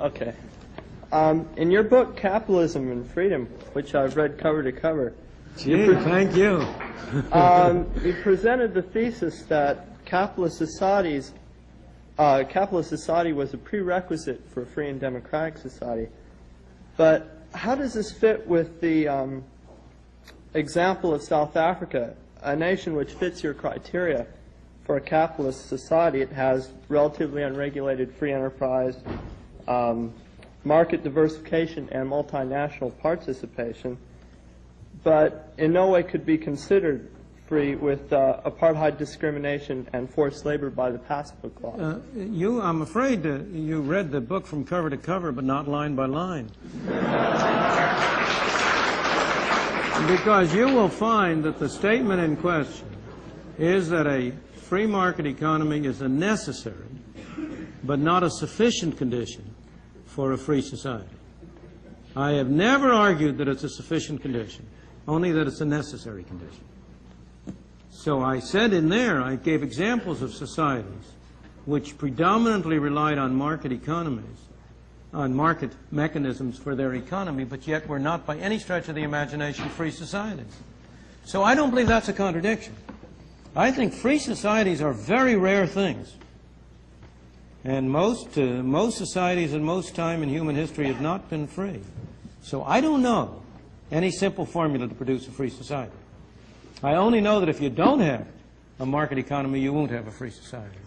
Okay. Um, in your book, Capitalism and Freedom, which I've read cover to cover, Gee, thank you. um, you presented the thesis that capitalist societies, uh, capitalist society was a prerequisite for a free and democratic society. But how does this fit with the um, example of South Africa, a nation which fits your criteria for a capitalist society? It has relatively unregulated free enterprise, um, market diversification, and multinational participation but in no way could be considered free with uh, apartheid discrimination and forced labor by the Passbook Law. Uh, you, I'm afraid uh, you read the book from cover to cover, but not line by line. because you will find that the statement in question is that a free market economy is a necessary, but not a sufficient condition for a free society. I have never argued that it's a sufficient condition, only that it's a necessary condition. So I said in there, I gave examples of societies which predominantly relied on market economies, on market mechanisms for their economy, but yet were not by any stretch of the imagination free societies. So I don't believe that's a contradiction. I think free societies are very rare things. And most, uh, most societies in most time in human history have not been free. So I don't know any simple formula to produce a free society. I only know that if you don't have a market economy, you won't have a free society.